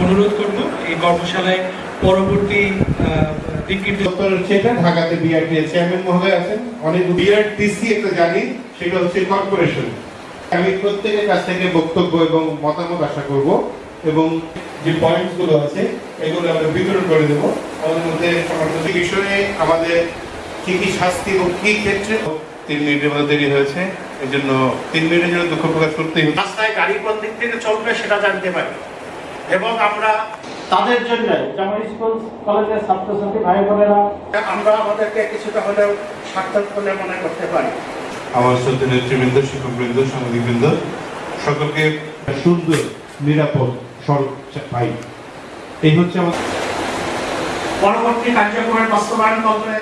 অনুরোধ করব এই কর্মশালায় পরবর্তী ডক্টর সেটা ঢাকাতে বিআরটি অনেক একটা জানি, সেটা হচ্ছে কর্পোরেশন। আমি প্রত্যেকের কাছ থেকে বক্তব্য এবং মতামত আশা এবং যে পয়েন্টসগুলো আছে আমরা বিতরণ করে দেবো। মধ্যে আমাদের কি কি শাস্তি কি ক্ষেত্রে তিন মিনিটের দেরি হয়েছে এই জন্য তিন মিনিটের জন্য দুঃখ প্রকাশ করতেই রাস্তায় গাড়ি কোন দিক থেকে চলবে সেটা জানতে পারি। এবং আমরা তাদের জন্য যেমন স্কুল কলেজের ছাত্রছাত্রী ভাই বোনেরা আমরা আমাদেরকে কিছুটা হলেও সার্থক বলে মনে করতে পারি। আমার সত্যি নেতৃবৃন্দ শিক্ষকবৃন্দ সাংবাদিকবৃন্দ সকলকে সুন্দর নিরাপদ সড়ক পাই এই হচ্ছে আমাদের পরবর্তী কার্যক্রমের বাস্তবায়ন করবে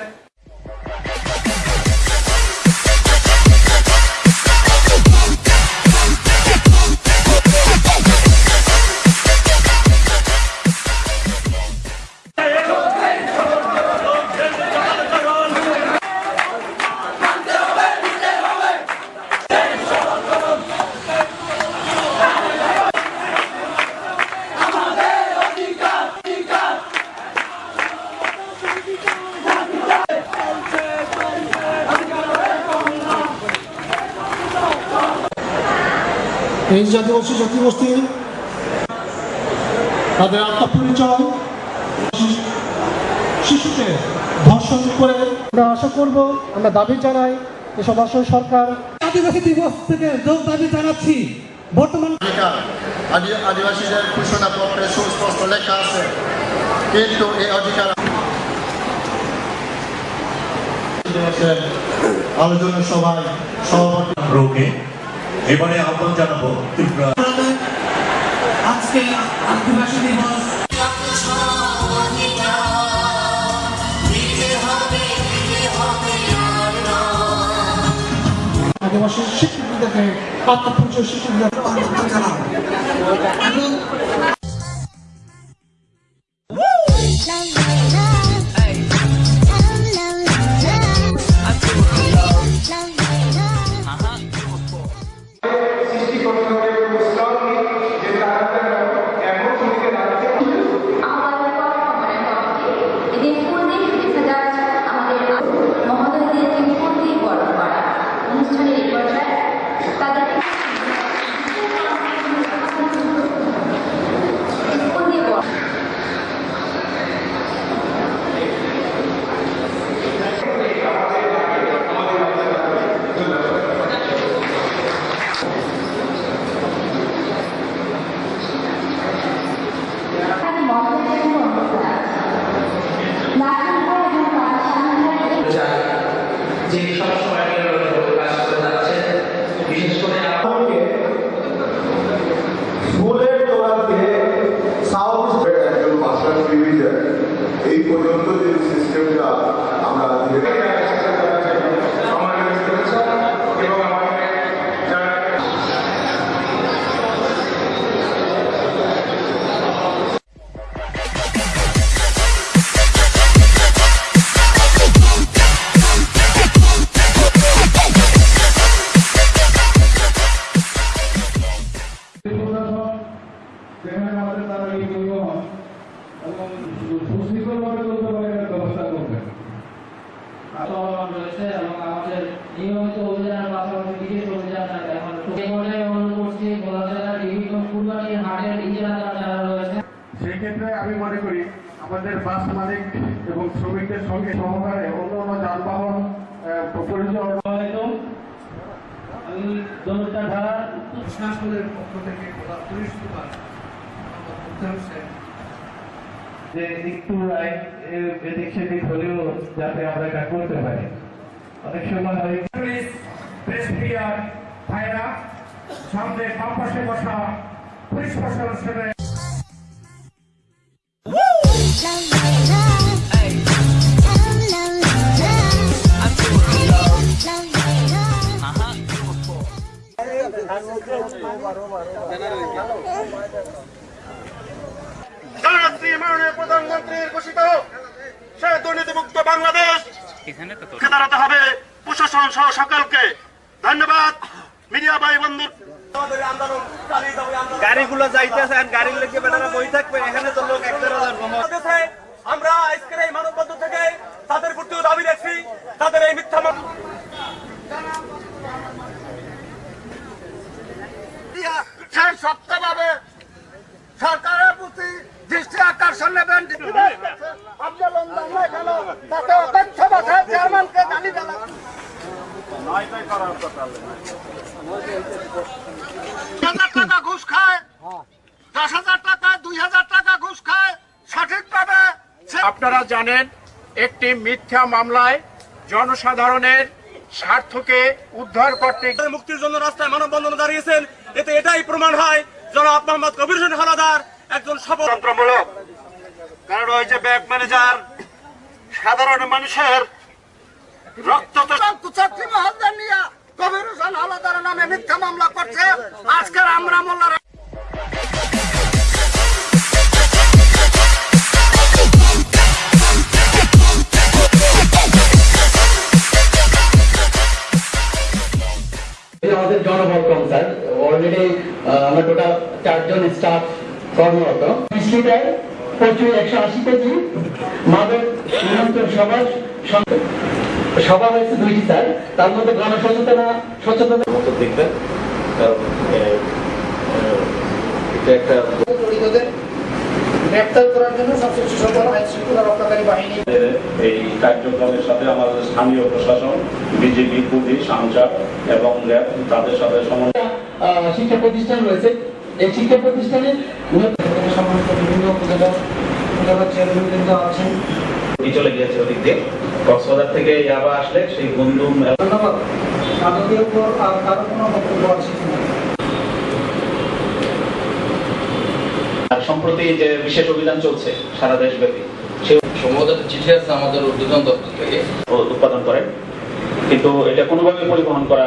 এই জাতিবাসী জাতিগোষ্ঠী তাদের আত্মপরিচয় শিশুকে ধর্ষণ করে। আমরা আশা করব আমরা দাবি জানাই এসব আসল সরকার আদিবাসী দিবস থেকে যোগ দাবি জানাচ্ছি। বর্তমান আদিবাসীদের ঘোষণাপত্রে সুস্পষ্ট লেখা আছে। কিন্তু এই অধিকার আলোচনা সভায় সভাপতি রোগে এবারে আহ্বান জানাব ত্রিপুরা। আজকে আদিবাসী দিবস আদিবাসী শিক্ষিতদেরকে আত্মপরিচয় শিক্ষিতদের এদের যে একটু এদিক সেদিক হলেও যাতে আমরা এটা করতে পারি। অনেক সময় হয় সামনে বাম পাশে বসা পুলিশ প্রশাসনের গাড়িগুলো যাইতেছে আর গাড়ির লেগে বেটারা বই থাকবে এখানে তো লোক একটা আমরা আজকের এই মানববন্ধন থেকে তাদের প্রতিও দাবি রাখছি তাদের এই মিথ্যা মামলা সেই সত্যভাবে সরকারের প্রতি দৃষ্টি আকর্ষণ নেবেন আন্দোলন বাংলায় গেল তাতে অধ্যক্ষ বসায় চেয়ারম্যানকে গালি দিলাম হাজার টাকা ঘুষ খায় দশ হাজার টাকা দুই হাজার টাকা ঘুষ খায় সঠিকভাবে সে- আপনারা জানেন একটি মিথ্যা মামলায় জনসাধারণের স্বার্থকে উদ্ধার করতে মুক্তির জন্য রাস্তায় মানববন্ধন দাঁড়িয়েছেন। এতে এটাই প্রমাণ হয় জনাব মোহাম্মদ কবির হোসেন হালাদার একজন স্বতন্ত্রমূলক কারণ ওই যে ব্যাংক ম্যানেজার সাধারণ মানুষের রক্ত নিয়ে কবির হোসেন হালাদার নামে মিথ্যা মামলা করছে। আজকের আমরা মোল্লার আমাদের জনবল কম স্যার অলরেডি আমরা টোটাল চারজন স্টাফ কর্মরত। বিশ প্রচুর একশো আশি কেজি মাদক নিয়ন্ত্রণ সভা সং- সভা হয়েছে দুইটি স্যার তার মধ্যে গণসচেতনা সচেতনতা মতো দেখবেন এটা একটা গ্রেপ্তার করার জন্য সবচেয়ে সফল আইন শৃঙ্খলা রক্ষাকারী বাহিনী। এই কার্যক্রমের সাথে আমাদের স্থানীয় প্রশাসন বিজেপি পুলিশ আনসার এবং র্যাব তাদের সাথে সমন্বয় শিক্ষা প্রতিষ্ঠান রয়েছে। এই শিক্ষা প্রতিষ্ঠানে উন্নত- বিভিন্ন উপজেলা উপজেলা চেয়ারম্যান আছেন চলে গিয়েছে ওদিক দিয়ে। কক্সবাজার থেকে ইয়াবা আসলে সেই বন্ধু ধন্যবাদ। মাদকের উপর আর কারও কোনো বক্তব্য আছে কিনা আর সম্প্রতি যে বিশেষ অভিযান চলছে সারা দেশব্যাপী সম্ভবত চিঠি আছে আমাদের উদ্বোধন দপ্তর থেকে। উৎপাদন করেন কিন্তু এটা কোনোভাবে পরিবহন করা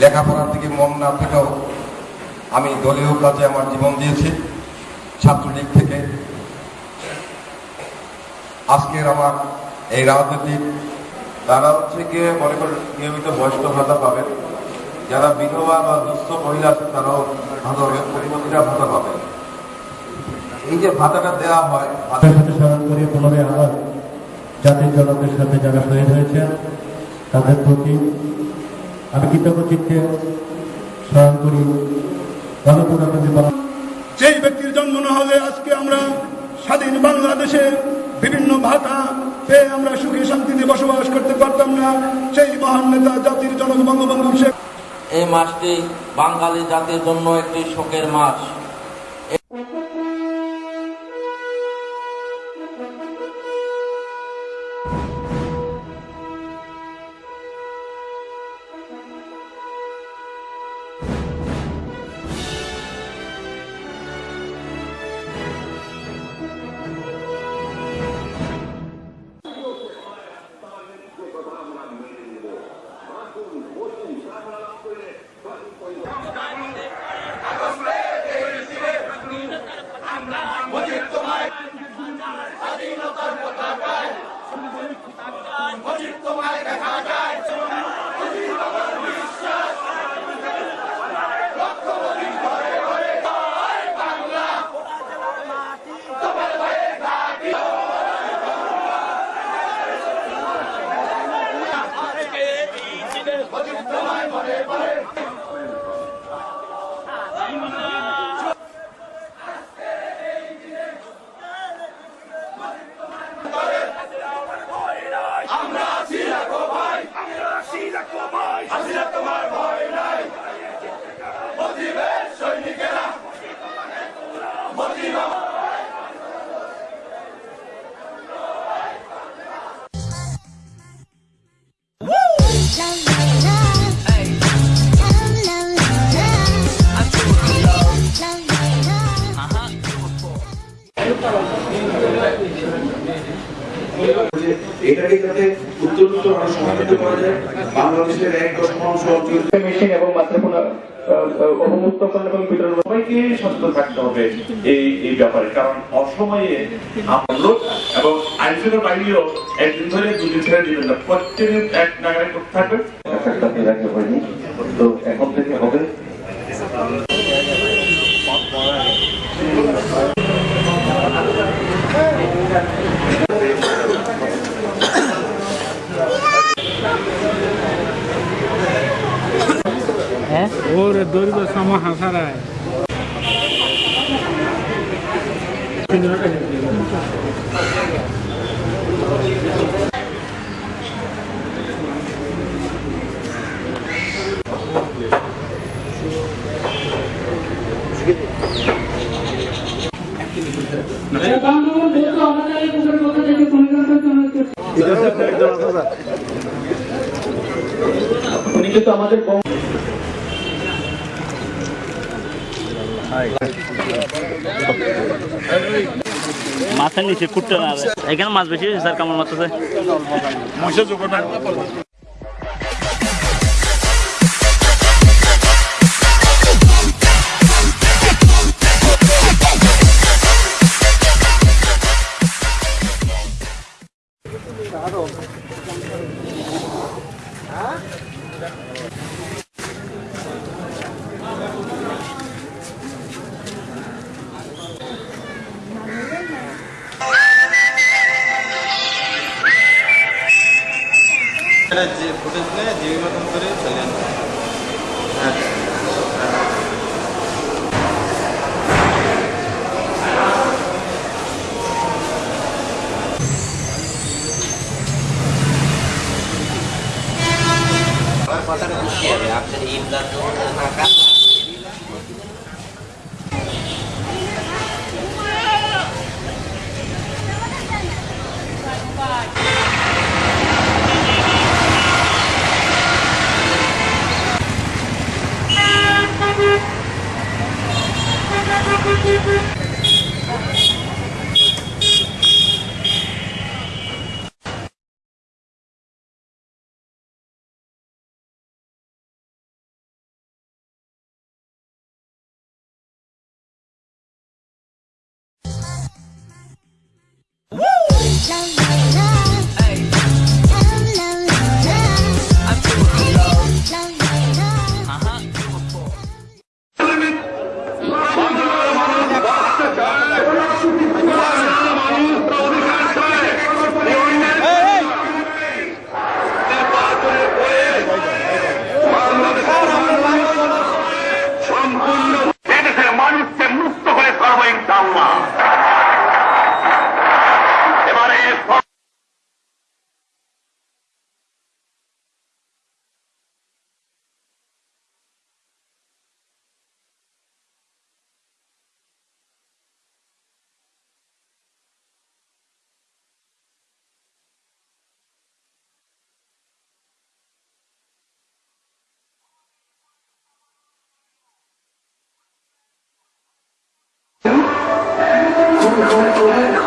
লেখাপড়ার দিকে মন না থেকেও আমি দলীয় কাজে আমার জীবন দিয়েছি, ছাত্রলীগ থেকে। আজকের আমার এই রাজনীতির তারা হচ্ছে গিয়ে মনে করেন নিয়মিত বয়স্ক ভাতা পাবেন। যারা বিধবা বা দুস্থ মহিলা আছে, তারাও ভাতা পাবেন ভাতা পাবেন। এই যে ভাতাটা দেওয়া হয় তাদের সাথে স্মরণ করে পুনরায় আবার জাতির জনকের সাথে যারা শহীদ হয়েছেন তাদের প্রতি আমি কৃতজ্ঞ চিত্তে স্মরণ করি যেই ব্যক্তির জন্ম না হলে আজকে আমরা স্বাধীন বাংলাদেশে বিভিন্ন ভাতা পেয়ে আমরা সুখী শান্তিতে বসবাস করতে পারতাম না সেই মহান নেতা জাতির জনক বঙ্গবন্ধু শেখ এই মাসটি বাঙালি জাতির জন্য একটি শোকের মাস। এটাকে যাতে উত্তরোত্তর আরও সমাধান করা যায় বাংলাদেশের এক দশমাংশ অঞ্চল মেশিন এবং অবমুক্তকরণ এবং বিতরণ সবাইকে সচেতন থাকতে হবে এই এই ব্যাপারে। কারণ অসময়ে আমরা এবং আইনশৃঙ্খলা বাহিনীও একদিন ধরে দুদিন ছেড়ে দিবেন না। প্রত্যেকদিন এক নাগারে করতে থাকবে। তো এখন থেকে হবে। ওরে দৈর্ঘ্য সম হাসারায় কিন্তু আমাদের মাথার নিচে কুটতে এখানে মাছ বেশি স্যার কেমন মাছ যে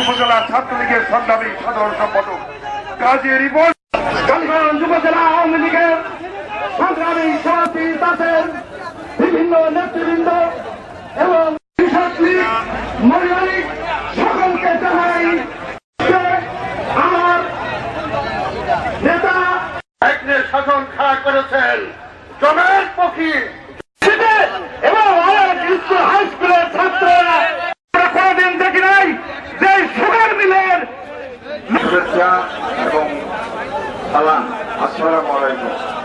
উপজেলা ছাত্রলীগের সংগ্রামী সাধারণ সম্পাদক কাজী রিপোর্ট উপজেলা আওয়ামী লীগের তাদের বিভিন্ন নেতৃবৃন্দ এবং কৃষক লীগ সকলকে জানাই আমার নেতা শাসন খাড়া করেছেন জমের পক্ষী এবং স্কুল হাই স্কুলের ছাত্ররা। কোনোদিন দেখি নাই যে সুগার মিলের এবং সালাম। আসসালামু আলাইকুম।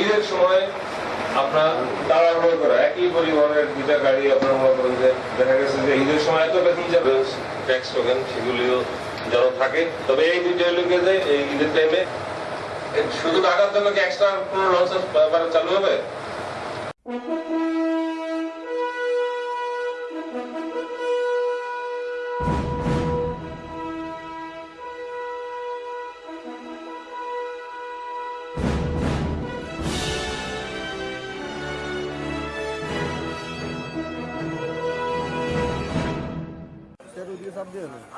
ঈদের সময় আপনার তাড়াহুড়ো একই পরিবহনের দুইটা গাড়ি আপনার মনে করেন যে দেখা গেছে যে ঈদের সময় এত বেতন যাবে ট্যাক্স টোকেন সেগুলিও যেন থাকে। তবে এই দুইটা লোকে যে এই ঈদের টাইমে শুধু টাকার জন্য কি এক্সট্রা কোনো লঞ্চেস চালু হবে?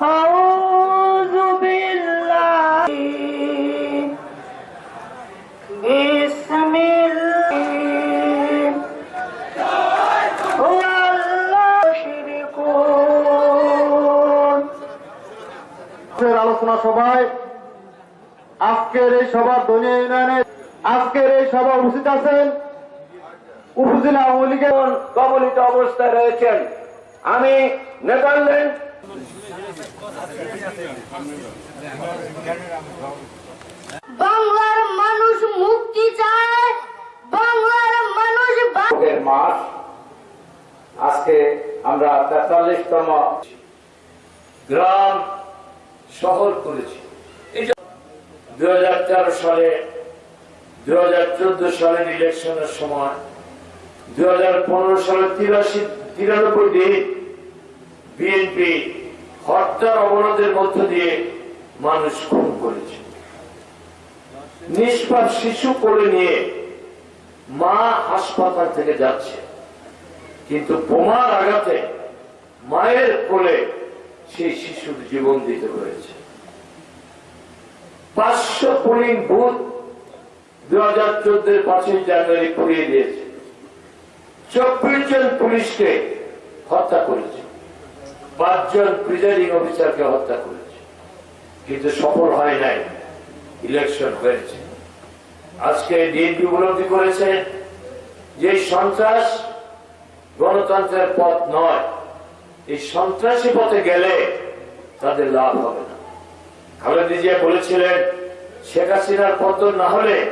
أعوذ بالله بسم الله والله يشركون আলোচনা সভায় আজকের এই সভার দলীয় ইউনিয়নে আজকের এই সভা উপস্থিত আছেন উপজেলা আওয়ামী লীগের কবলিত অবস্থায় রয়েছেন আমি নেদারল্যান্ড বাংলার মানুষ মুক্তি চায়, বাংলার মানুষ মাস, আজকে আমরা তেতাল্লিশতম গ্রাম শহর করেছি। দুই হাজার তেরো সালে, দুই হাজার চোদ্দ সালের ইলেকশনের সময়, দুই হাজার পনেরো সালে তিরাশি তিরানব্বই বিএনপি হত্যার অবরোধের মধ্য দিয়ে মানুষ খুন করেছে। নিষ্পাপ শিশু কোলে নিয়ে মা হাসপাতাল থেকে যাচ্ছে। কিন্তু বোমার আঘাতে মায়ের কোলে সেই শিশুর জীবন দিতে হয়েছে। পাঁচশো পোলিং বুথ দু হাজার চোদ্দের পাঁচই জানুয়ারি পুড়িয়ে দিয়েছে। চব্বিশ জন পুলিশকে হত্যা করেছে। পাঁচজন প্রিজাইডিং অফিসারকে হত্যা করেছে। কিন্তু সফল হয় নাই। ইলেকশন হয়েছে। আজকে ডিএনপি উপলব্ধি করেছে যে সন্ত্রাস গণতন্ত্রের পথ নয়। এই সন্ত্রাসী পথে গেলে তাদের লাভ হবে না। খালেদা জিয়া বলেছিলেন, শেখ হাসিনার পতন না হলে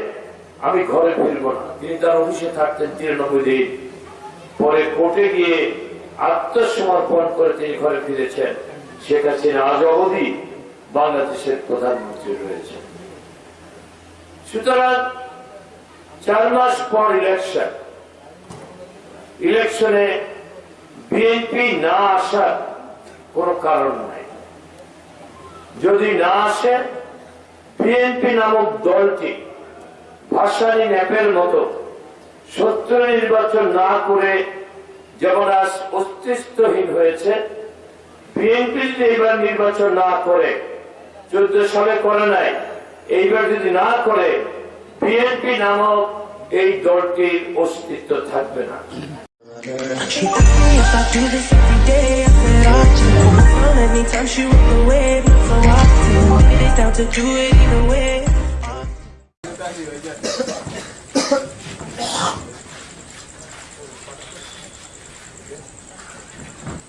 আমি ঘরে ফিরব না। তিনি তার অফিসে থাকতেন তিরানব্বই দিন। পরে কোর্টে গিয়ে আত্মসমর্পণ করে তিনি ঘরে ফিরেছেন। শেখ হাসিনা আজ অবধি বাংলাদেশের প্রধানমন্ত্রী রয়েছেন। সুতরাং চার মাস পর ইলেকশন ইলেকশনে বিএনপি না আসার কোন কারণ নাই। যদি না আসে বিএনপি নামক দলটি ভাসানী ন্যাপের মতো সত্য নির্বাচন না করে যেমন আজ অস্তিত্বহীন হয়েছে বিএনপি এইবার নির্বাচন না করে চোদ্দ সালে করে নাই এইবার যদি না করে বিএনপি নামক এই দলটির অস্তিত্ব থাকবে না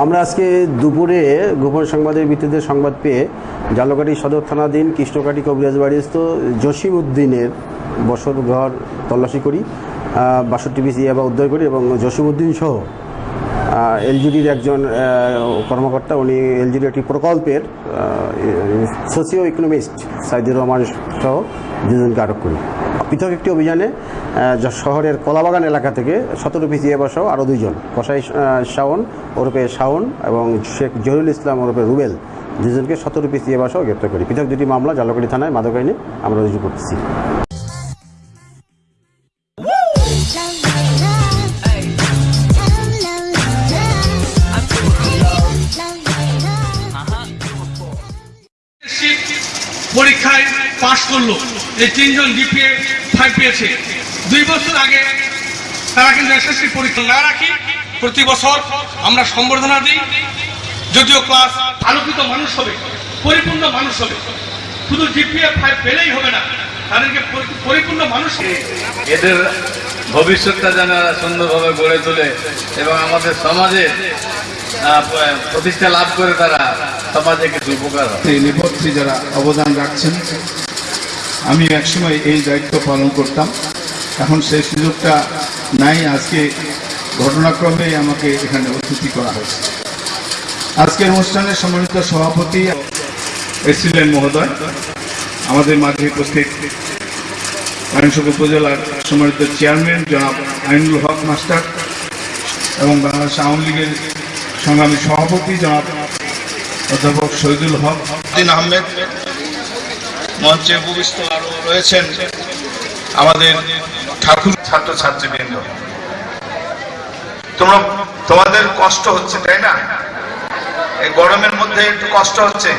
আমরা আজকে দুপুরে গোপন সংবাদের ভিত্তিতে সংবাদ পেয়ে জালকাটি সদর থানাধীন কৃষ্ণকাটি কবিরাজ বাড়িস্থ জসিম উদ্দিনের বসত ঘর তল্লাশি করি বাষট্টি পিস ইয়াবা উদ্ধার করি এবং জসিম উদ্দিন সহ এলজিডির একজন কর্মকর্তা, উনি এলজিডির একটি প্রকল্পের সোসিও ইকোনমিস্ট সাইদুর রহমান সহ দুজনকে আটক করি। পৃথক একটি অভিযানে শহরের কলাবাগান এলাকা থেকে সতেরো পিস ইয়াবা সহ আরও দুইজন। কসাই শাওন ওরফে শাওন এবং শেখ জহিরুল ইসলাম ওরফে রুবেল, দুজনকে সতেরো পিস ইয়াবা সহ গ্রেপ্তার করি। পৃথক দুটি মামলা, জালকাটি থানায় মাদক আইনে আমরা রুজু করতেছি। পরীক্ষায় পাশ করল। এই তিনজন ডিপিএ ফাইভ পেয়েছে দুই বছর আগে তারা কিন্তু এসএসসি পরীক্ষা না রাখি প্রতি বছর আমরা সম্বর্ধনা দিই যদিও ক্লাস আলোকিত মানুষ হবে পরিপূর্ণ মানুষ হবে। শুধু জিপিএ ফাইভ পেলেই হবে না তাদেরকে পরি- পরিপূর্ণ মানুষ এদের ভবিষ্যৎটা যেন সুন্দরভাবে গড়ে তোলে এবং আমাদের সমাজে আহ, প্রতিষ্ঠা লাভ করে তারা সমাজে কিছু উপকার হয় এই যারা অবদান রাখছেন আমি একসময় এই দায়িত্ব পালন করতাম। এখন সেই সুযোগটা নাই, আজকে ঘটনাক্রমে আমাকে এখানে অতিথি করা হয়েছে। আজকের অনুষ্ঠানে সম্মানিত সভাপতি এসিলেন মহোদয়। আমাদের মাঝে উপস্থিত মাইনসক উপজেলার সম্মানিত চেয়ারম্যান জনাব আইনুল হক মাস্টার এবং বাংলাদেশ আওয়ামী লীগের সংগ্রামী সভাপতি জনাব অধ্যাপক শহীদুল হক। আহমেদ মঞ্চে উপবিষ্ট আরও রয়েছেন আমাদের ঠাকুর ছাত্র ছাত্রীবৃন্দ তোমরা, তোমাদের কষ্ট হচ্ছে, তাই না? এই গরমের মধ্যে একটু কষ্ট হচ্ছে।